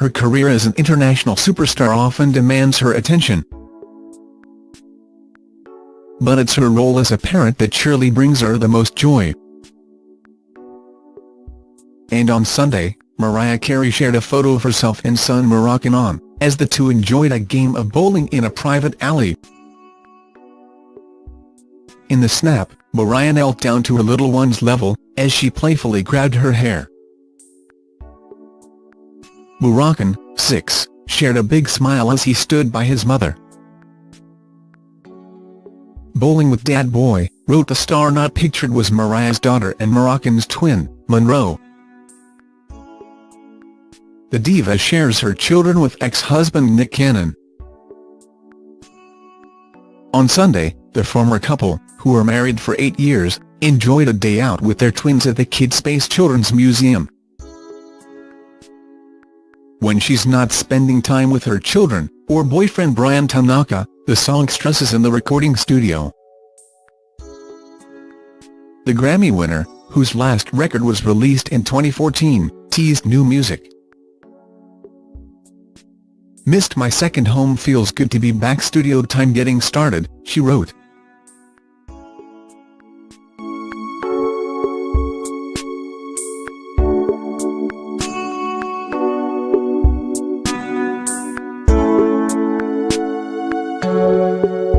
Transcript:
her career as an international superstar often demands her attention. But it's her role as a parent that surely brings her the most joy. And on Sunday, Mariah Carey shared a photo of herself and son Moroccan on, as the two enjoyed a game of bowling in a private alley. In the snap, Mariah knelt down to her little one's level, as she playfully grabbed her hair. Moroccan, 6, shared a big smile as he stood by his mother. Bowling with Dad Boy, wrote the star not pictured was Mariah's daughter and Moroccan's twin, Monroe. The diva shares her children with ex-husband Nick Cannon. On Sunday, the former couple, who were married for eight years, enjoyed a day out with their twins at the Kidspace Children's Museum. When she's not spending time with her children, or boyfriend Bryan Tanaka, the song stresses in the recording studio. The Grammy winner, whose last record was released in 2014, teased new music. Missed my second home feels good to be back studio time getting started, she wrote. you.